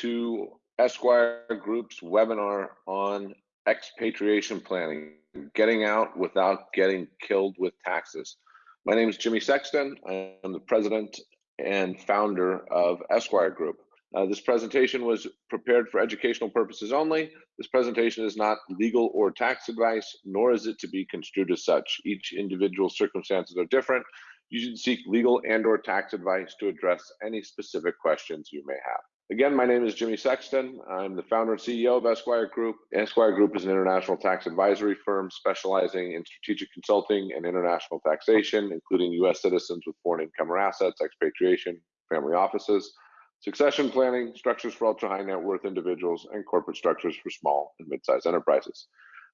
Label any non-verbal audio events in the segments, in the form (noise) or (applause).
to Esquire Group's webinar on expatriation planning, getting out without getting killed with taxes. My name is Jimmy Sexton. I am the president and founder of Esquire Group. Uh, this presentation was prepared for educational purposes only. This presentation is not legal or tax advice, nor is it to be construed as such. Each individual circumstances are different. You should seek legal and or tax advice to address any specific questions you may have. Again, my name is Jimmy Sexton. I'm the founder and CEO of Esquire Group. Esquire Group is an international tax advisory firm specializing in strategic consulting and international taxation, including U.S. citizens with foreign income or assets, expatriation, family offices, succession planning, structures for ultra high net worth individuals, and corporate structures for small and mid sized enterprises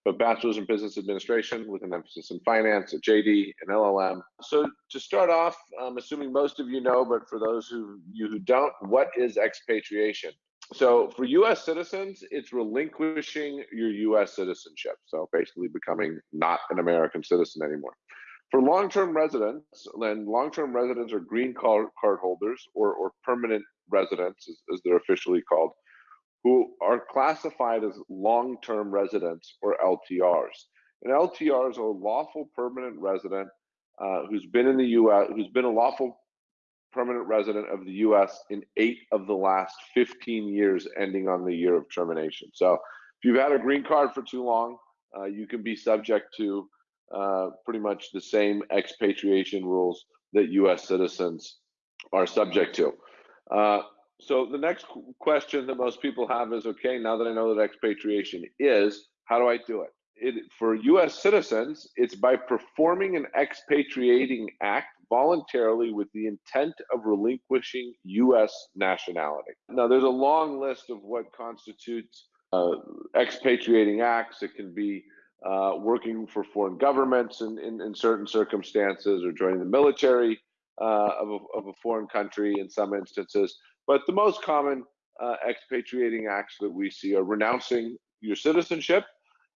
but bachelor's in business administration with an emphasis in finance at JD and LLM. So to start off, I'm assuming most of you know, but for those who you who don't, what is expatriation? So for U.S. citizens, it's relinquishing your U.S. citizenship. So basically becoming not an American citizen anymore. For long-term residents, then long-term residents are green card, card holders or, or permanent residents, as, as they're officially called who are classified as long-term residents or LTRs. An LTR is a lawful permanent resident uh, who's been in the U.S., who's been a lawful permanent resident of the U.S. in eight of the last 15 years, ending on the year of termination. So if you've had a green card for too long, uh, you can be subject to uh, pretty much the same expatriation rules that U.S. citizens are subject to. So the next question that most people have is, okay, now that I know that expatriation is, how do I do it? it for U.S. citizens, it's by performing an expatriating act voluntarily with the intent of relinquishing U.S. nationality. Now, there's a long list of what constitutes uh, expatriating acts. It can be uh, working for foreign governments in, in, in, certain circumstances or joining the military uh, of, a, of a foreign country in some instances. But the most common uh, expatriating acts that we see are renouncing your citizenship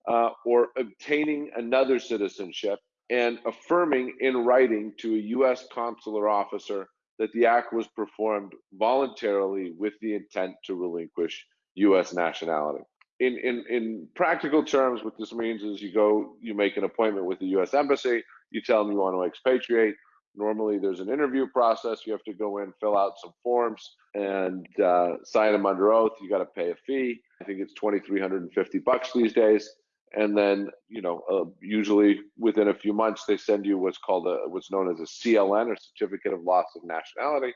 uh, or obtaining another citizenship and affirming in writing to a U.S. consular officer that the act was performed voluntarily with the intent to relinquish U.S. nationality. In, in, in practical terms, what this means is you go, you make an appointment with the U.S. Embassy, you tell them you want to expatriate, Normally, there's an interview process. You have to go in, fill out some forms, and uh, sign them under oath. You got to pay a fee. I think it's twenty three hundred and fifty bucks these days. And then, you know, uh, usually within a few months, they send you what's called a what's known as a CLN or Certificate of Loss of Nationality,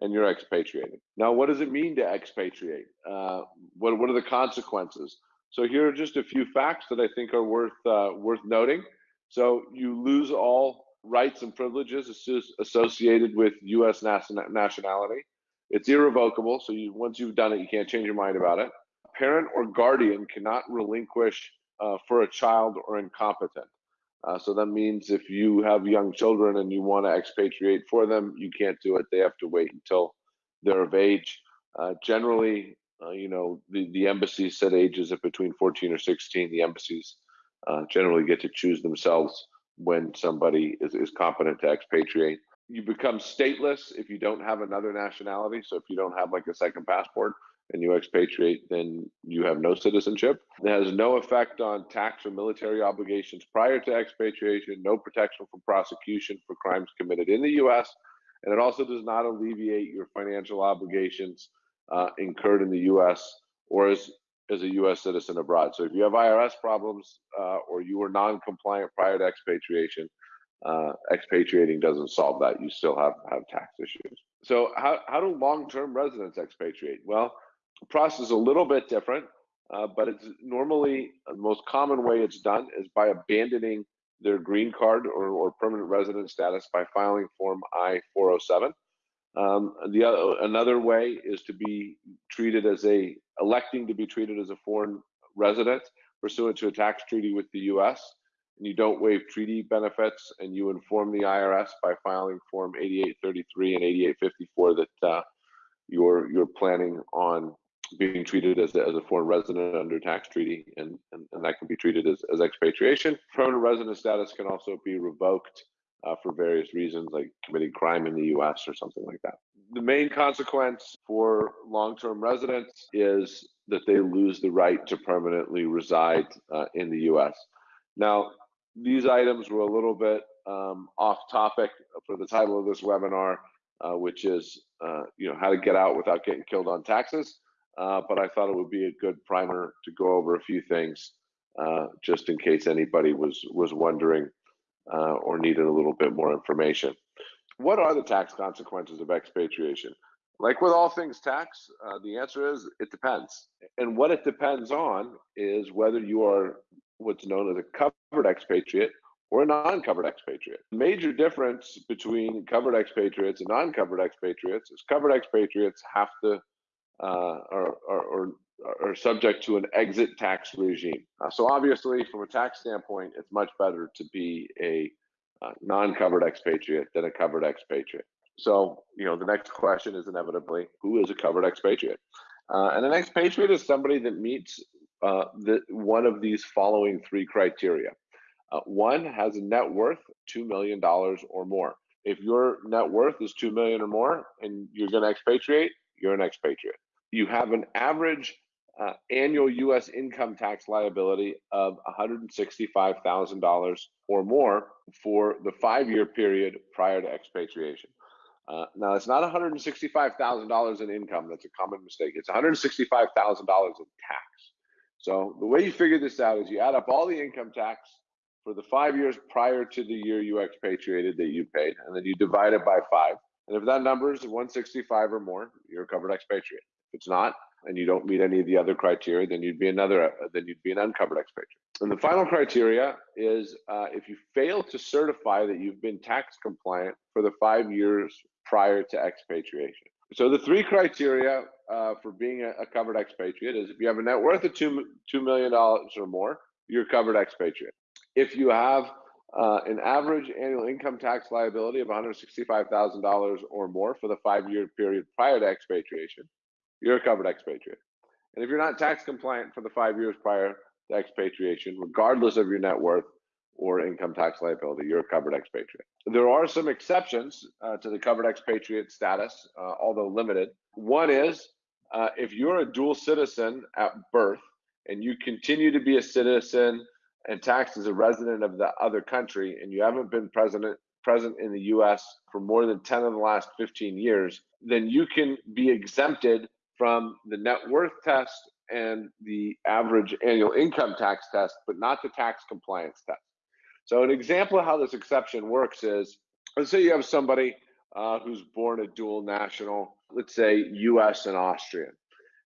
and you're expatriated. Now, what does it mean to expatriate? Uh, what what are the consequences? So here are just a few facts that I think are worth uh, worth noting. So you lose all rights and privileges associated with U.S. nationality. It's irrevocable, so you, once you've done it, you can't change your mind about it. Parent or guardian cannot relinquish uh, for a child or incompetent. Uh, so that means if you have young children and you want to expatriate for them, you can't do it. They have to wait until they're of age. Uh, generally, uh, you know, the, the embassies set ages at between 14 or 16. The embassies uh, generally get to choose themselves when somebody is, is competent to expatriate. You become stateless if you don't have another nationality. So if you don't have like a second passport and you expatriate, then you have no citizenship. It has no effect on tax or military obligations prior to expatriation, no protection from prosecution for crimes committed in the US. And it also does not alleviate your financial obligations uh, incurred in the US or as as a U.S. citizen abroad. So if you have IRS problems uh, or you were non-compliant prior to expatriation, uh, expatriating doesn't solve that. You still have have tax issues. So how how do long-term residents expatriate? Well, the process is a little bit different, uh, but it's normally the most common way it's done is by abandoning their green card or, or permanent resident status by filing Form I-407. Um, the other, another way is to be treated as a electing to be treated as a foreign resident pursuant to a tax treaty with the U.S. and you don't waive treaty benefits and you inform the IRS by filing Form 8833 and 8854 that uh, you're you're planning on being treated as a, as a foreign resident under tax treaty and, and, and that can be treated as, as expatriation. Permanent resident status can also be revoked uh, for various reasons, like committing crime in the U.S. or something like that. the main consequence for long-term residents is that they lose the right to permanently reside uh, in the U.S. Now, these items were a little bit um, off topic for the title of this webinar, uh, which is uh, you know how to get out without getting killed on taxes. Uh, but I thought it would be a good primer to go over a few things, uh, just in case anybody was was wondering uh, or needed a little bit more information. What are the tax consequences of expatriation? Like with all things tax, uh, the answer is it depends. And what it depends on is whether you are what's known as a covered expatriate or a non-covered expatriate. The major difference between covered expatriates and non-covered expatriates is covered expatriates have to uh, are, are, are, subject to an exit tax regime. Uh, so obviously, from a tax standpoint, it's much better to be a uh, non-covered expatriate than a covered expatriate. So, you know, the next question is inevitably, who is a covered expatriate? Uh, and an expatriate is somebody that meets uh, the, one of these following three criteria. Uh, one has a net worth $2 million or more. If your net worth is 2 million or more and you're going to expatriate, you're an expatriate. You have an average uh, annual U.S. income tax liability of $165,000 or more for the five-year period prior to expatriation. Uh, now, it's not $165,000 in income. That's a common mistake. It's $165,000 in tax. So the way you figure this out is you add up all the income tax for the five years prior to the year you expatriated that you paid, and then you divide it by five. And if that number is 165 or more, you're a covered expatriate. If it's not, and you don't meet any of the other criteria, then you'd be another, then you'd be an uncovered expatriate. And the final criteria is uh, if you fail to certify that you've been tax compliant for the five years prior to expatriation. So the three criteria uh, for being a, a, covered expatriate is if you have a net worth of two two million dollars or more, you're covered expatriate. If you have uh, an average annual income tax liability of $165,000 or more for the five-year period prior to expatriation, you're a covered expatriate. And if you're not tax compliant for the five years prior to expatriation, regardless of your net worth, or income tax liability, you're a covered expatriate. There are some exceptions uh, to the covered expatriate status, uh, although limited. One is uh, if you're a dual citizen at birth and you continue to be a citizen and taxed as a resident of the other country and you haven't been president present in the US for more than 10 of the last 15 years, then you can be exempted from the net worth test and the average annual income tax test, but not the tax compliance test. So an example of how this exception works is, let's say you have somebody uh, who's born a dual national, let's say US and Austrian.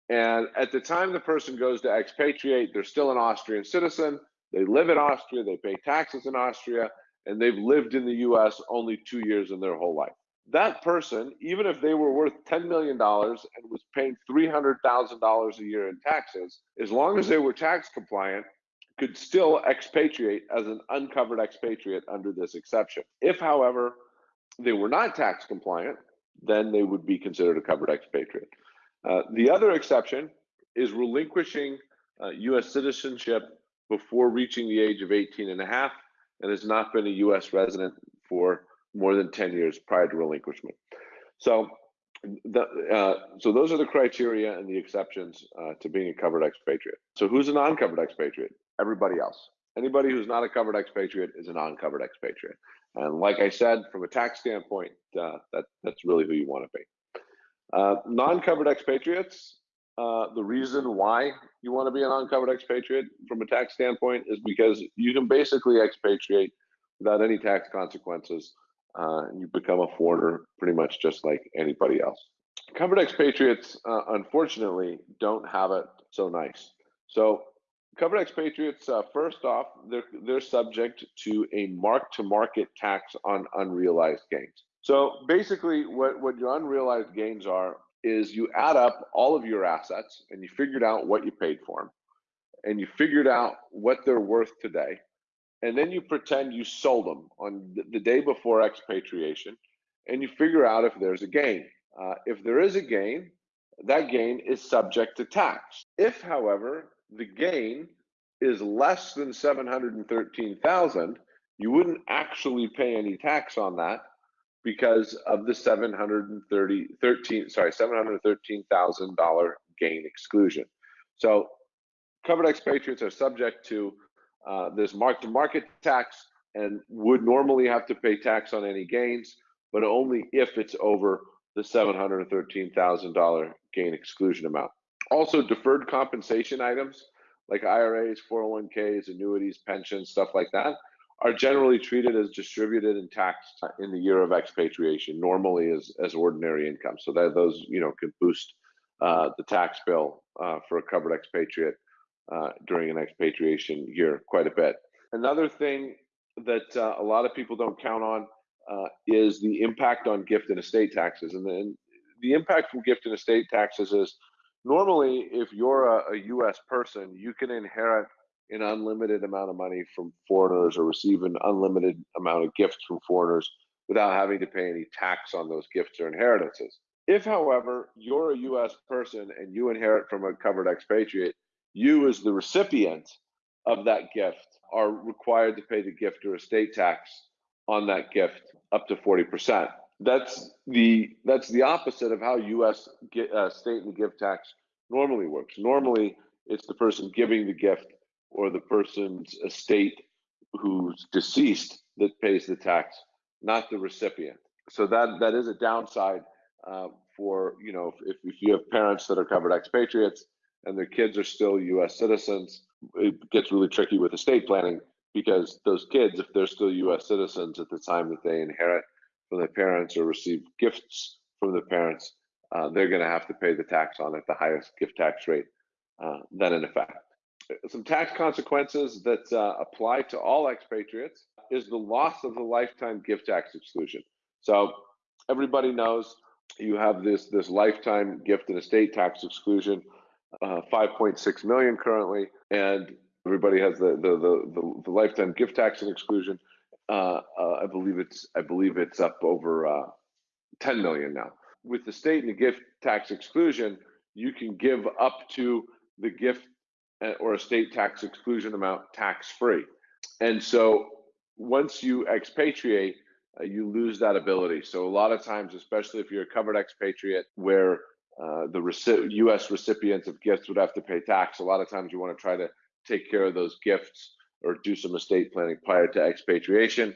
And at the time the person goes to expatriate, they're still an Austrian citizen. They live in Austria, they pay taxes in Austria, and they've lived in the US only two years in their whole life. That person, even if they were worth $10 million and was paying $300,000 a year in taxes, as long as they were tax compliant, could still expatriate as an uncovered expatriate under this exception. If, however, they were not tax compliant, then they would be considered a covered expatriate. Uh, the other exception is relinquishing uh, US citizenship before reaching the age of 18 and a half and has not been a US resident for more than 10 years prior to relinquishment. So the, uh, so those are the criteria and the exceptions uh, to being a covered expatriate. So who's a non-covered expatriate? everybody else. Anybody who's not a covered expatriate is a non-covered expatriate. And like I said, from a tax standpoint, uh, that that's really who you want to be. Uh, non-covered expatriates. Uh, the reason why you want to be a non-covered expatriate from a tax standpoint is because you can basically expatriate without any tax consequences. Uh, you become a foreigner pretty much just like anybody else. Covered expatriates, uh, unfortunately, don't have it so nice. So covered expatriates, uh, first off, they're, they're subject to a mark-to-market tax on unrealized gains. So basically, what, what your unrealized gains are is you add up all of your assets and you figured out what you paid for them, and you figured out what they're worth today, and then you pretend you sold them on the, day before expatriation, and you figure out if there's a gain. Uh, if there is a gain, that gain is subject to tax. If, however, the gain is less than 713,000, you wouldn't actually pay any tax on that because of the 730 13 sorry $713,000 gain exclusion. So covered expatriates are subject to uh, this mark-to-market tax and would normally have to pay tax on any gains, but only if it's over the $713,000 gain exclusion amount. Also, deferred compensation items like IRAs, 401ks, annuities, pensions, stuff like that, are generally treated as distributed and taxed in the year of expatriation, normally as, as ordinary income. So that those you know could boost uh, the tax bill uh, for a covered expatriate uh, during an expatriation year quite a bit. Another thing that uh, a lot of people don't count on uh, is the impact on gift and estate taxes. And then the impact from gift and estate taxes is normally if you're a, a U.S. person, you can inherit an unlimited amount of money from foreigners or receive an unlimited amount of gifts from foreigners without having to pay any tax on those gifts or inheritances. If, however, you're a US person and you inherit from a covered expatriate, you, as the recipient of that gift, are required to pay the gift or estate tax on that gift up to 40%. That's the that's the opposite of how U.S. Uh, state and gift tax normally works. Normally, it's the person giving the gift or the person's estate who's deceased that pays the tax, not the recipient. So that that is a downside uh, for you know if, if you have parents that are covered expatriates and their kids are still U.S. citizens, it gets really tricky with estate planning because those kids, if they're still U.S. citizens at the time that they inherit from their parents or receive gifts from their parents, uh, they're going to have to pay the tax on it, the highest gift tax rate uh, then in effect. Some tax consequences that uh, apply to all expatriates is the loss of the lifetime gift tax exclusion. So everybody knows you have this this lifetime gift and estate tax exclusion, uh, 5.6 million currently, and everybody has the the the, the, lifetime gift tax and exclusion. Uh, uh, I believe it's I believe it's up over uh, 10 million now. With the state and the gift tax exclusion, you can give up to the gift uh, or estate tax exclusion amount tax free. And so once you expatriate, uh, you lose that ability. So a lot of times, especially if you're a covered expatriate, where uh, the reci- U.S. recipients of gifts would have to pay tax, a lot of times you want to try to take care of those gifts or do some estate planning prior to expatriation.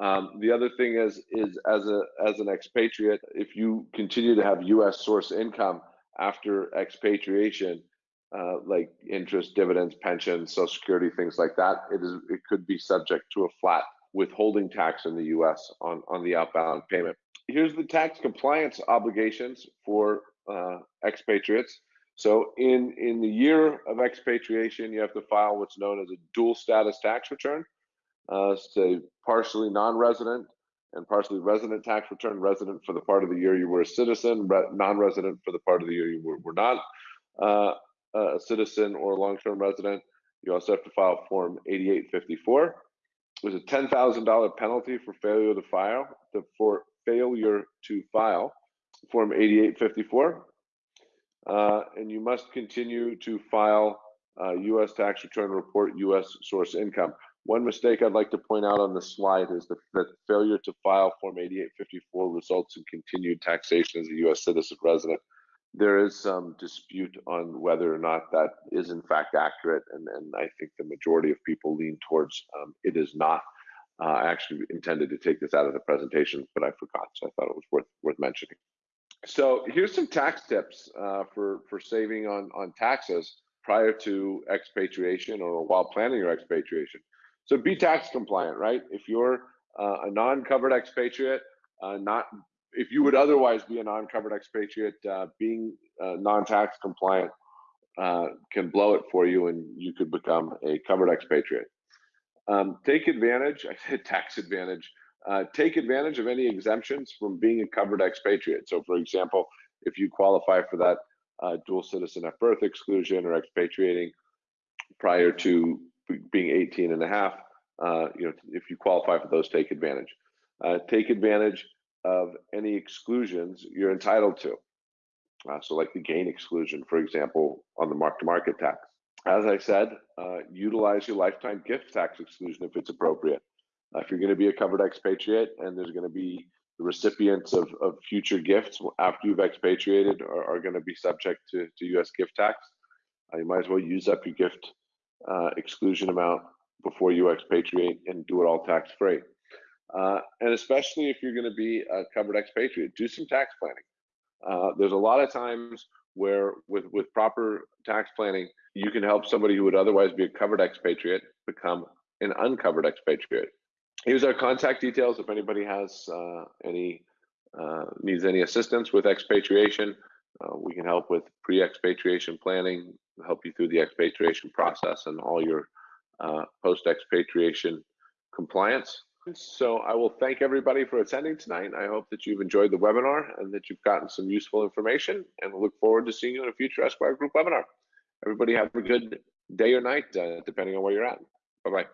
Um, the other thing is, is as a as an expatriate, if you continue to have U.S. source income after expatriation, uh, like interest, dividends, pensions, Social Security, things like that, it is it could be subject to a flat withholding tax in the U.S. on on the outbound payment. Here's the tax compliance obligations for expatriates. So in in the year of expatriation, you have to file what's known as a dual status tax return. Uh, partially non-resident and partially resident tax return. Resident for the part of the year you were a citizen, non-resident for the part of the year you were, were not. Uh, a citizen or a long-term resident, you also have to file Form 8854. There's a $10,000 penalty for failure to file, the, for failure to file Form 8854. Uh, and you must continue to file uh, U.S. tax return report U.S. source income. One mistake I'd like to point out on the slide is that, that failure to file Form 8854 results in continued taxation as a U.S. citizen resident there is some dispute on whether or not that is in fact accurate, and, and I think the majority of people lean towards um, it is not. Uh, I actually intended to take this out of the presentation, but I forgot, so I thought it was worth worth mentioning. So here's some tax tips uh, for for saving on on taxes prior to expatriation or while planning your expatriation. So be tax compliant, right? If you're uh, a non-covered expatriate, uh, not if you would otherwise be a non-covered expatriate, uh, being uh, non-tax compliant uh, can blow it for you, and you could become a covered expatriate. Um, take advantage. (laughs) I said tax advantage. Uh, take advantage of any exemptions from being a covered expatriate. So, for example, if you qualify for that uh, dual citizen at birth exclusion or expatriating prior to being 18 and a half, uh, you know, if you qualify for those, take advantage. take advantage of any exclusions you're entitled to. Uh, so, like the gain exclusion, for example, on the mark to market tax. As I said, uh, utilize your lifetime gift tax exclusion if it's appropriate. If you're going to be a covered expatriate and there's going to be the recipients of, of future gifts after you've expatriated are, are going to be subject to, to U.S. gift tax. Uh, you might as well use up your gift uh, exclusion amount before you expatriate and do it all tax free. Uh, and especially if you're going to be a covered expatriate, do some tax planning. Uh, there's a lot of times where, with with proper tax planning, you can help somebody who would otherwise be a covered expatriate become an uncovered expatriate. Here's our contact details if anybody has uh, any uh, needs any assistance with expatriation. Uh, we can help with pre-expatriation planning, help you through the expatriation process and all your uh, post-expatriation compliance. So I will thank everybody for attending tonight. I hope that you've enjoyed the webinar and that you've gotten some useful information and look forward to seeing you in a future Esquire Group webinar. Everybody have a good day or night, uh, depending on where you're at. Bye-bye.